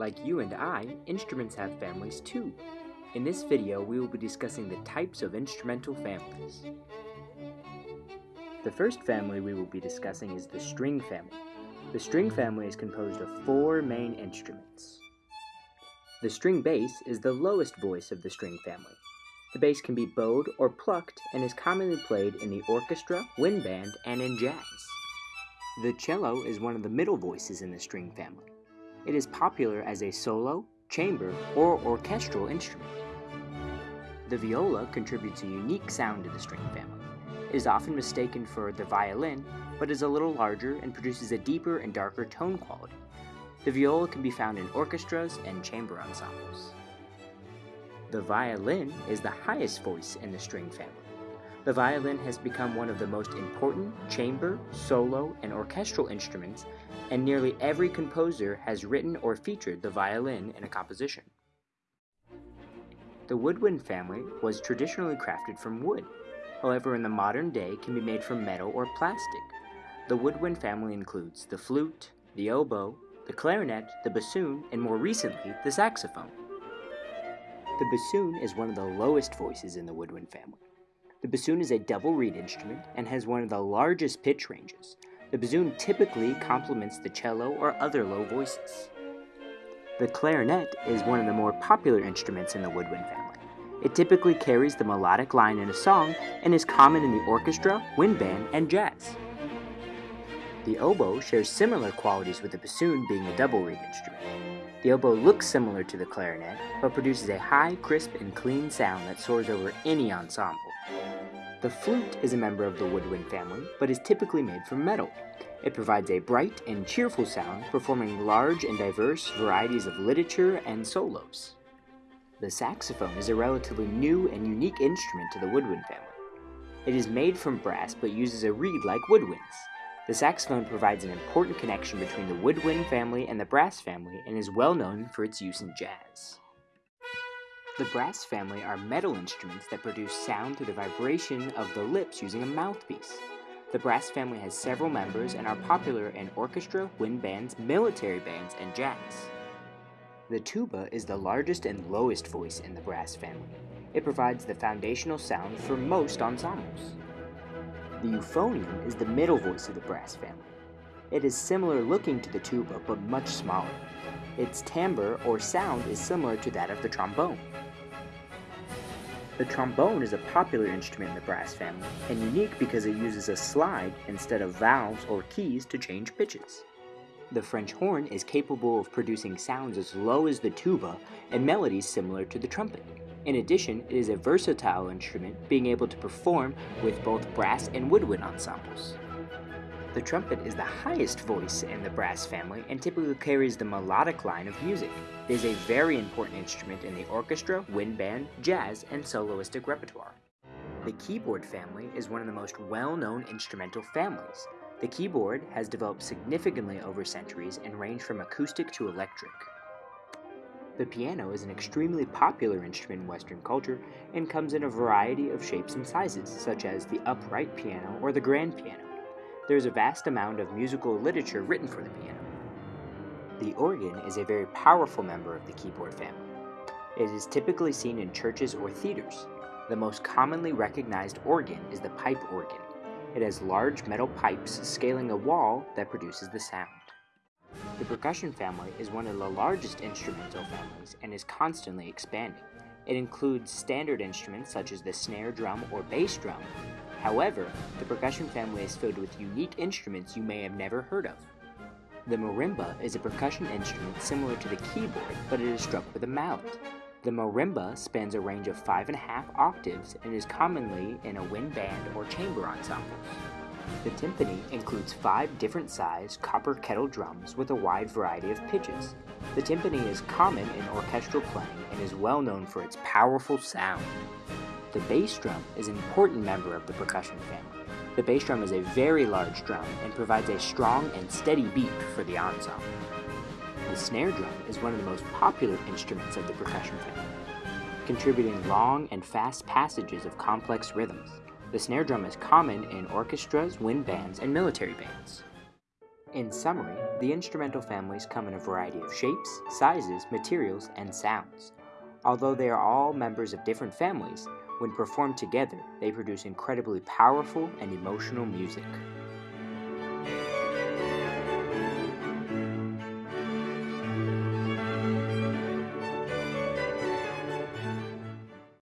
Like you and I, instruments have families too. In this video, we will be discussing the types of instrumental families. The first family we will be discussing is the string family. The string family is composed of four main instruments. The string bass is the lowest voice of the string family. The bass can be bowed or plucked and is commonly played in the orchestra, wind band, and in jazz. The cello is one of the middle voices in the string family. It is popular as a solo, chamber, or orchestral instrument. The viola contributes a unique sound to the string family. It is often mistaken for the violin, but is a little larger and produces a deeper and darker tone quality. The viola can be found in orchestras and chamber ensembles. The violin is the highest voice in the string family. The violin has become one of the most important chamber, solo, and orchestral instruments, and nearly every composer has written or featured the violin in a composition. The woodwind family was traditionally crafted from wood, however in the modern day can be made from metal or plastic. The woodwind family includes the flute, the oboe, the clarinet, the bassoon, and more recently, the saxophone. The bassoon is one of the lowest voices in the woodwind family. The bassoon is a double reed instrument and has one of the largest pitch ranges. The bassoon typically complements the cello or other low voices. The clarinet is one of the more popular instruments in the woodwind family. It typically carries the melodic line in a song and is common in the orchestra, wind band, and jazz. The oboe shares similar qualities with the bassoon being a double reed instrument. The oboe looks similar to the clarinet, but produces a high, crisp, and clean sound that soars over any ensemble. The flute is a member of the woodwind family, but is typically made from metal. It provides a bright and cheerful sound, performing large and diverse varieties of literature and solos. The saxophone is a relatively new and unique instrument to the woodwind family. It is made from brass but uses a reed like woodwinds. The saxophone provides an important connection between the woodwind family and the brass family and is well known for its use in jazz. The brass family are metal instruments that produce sound through the vibration of the lips using a mouthpiece. The brass family has several members and are popular in orchestra, wind bands, military bands, and jazz. The tuba is the largest and lowest voice in the brass family. It provides the foundational sound for most ensembles. The euphonium is the middle voice of the brass family. It is similar looking to the tuba but much smaller. Its timbre or sound is similar to that of the trombone. The trombone is a popular instrument in the brass family and unique because it uses a slide instead of valves or keys to change pitches. The French horn is capable of producing sounds as low as the tuba and melodies similar to the trumpet. In addition, it is a versatile instrument, being able to perform with both brass and woodwind ensembles. The trumpet is the highest voice in the brass family and typically carries the melodic line of music. It is a very important instrument in the orchestra, wind band, jazz, and soloistic repertoire. The keyboard family is one of the most well-known instrumental families. The keyboard has developed significantly over centuries and ranged from acoustic to electric. The piano is an extremely popular instrument in Western culture and comes in a variety of shapes and sizes, such as the upright piano or the grand piano. There is a vast amount of musical literature written for the piano. The organ is a very powerful member of the keyboard family. It is typically seen in churches or theaters. The most commonly recognized organ is the pipe organ. It has large metal pipes scaling a wall that produces the sound. The percussion family is one of the largest instrumental families and is constantly expanding. It includes standard instruments such as the snare drum or bass drum. However, the percussion family is filled with unique instruments you may have never heard of. The marimba is a percussion instrument similar to the keyboard, but it is struck with a mallet. The marimba spans a range of five and a half octaves and is commonly in a wind band or chamber ensembles. The timpani includes five different sized copper kettle drums with a wide variety of pitches. The timpani is common in orchestral playing and is well known for its powerful sound. The bass drum is an important member of the percussion family. The bass drum is a very large drum and provides a strong and steady beat for the ensemble. The snare drum is one of the most popular instruments of the percussion family, contributing long and fast passages of complex rhythms. The snare drum is common in orchestras, wind bands, and military bands. In summary, the instrumental families come in a variety of shapes, sizes, materials, and sounds. Although they are all members of different families, when performed together, they produce incredibly powerful and emotional music.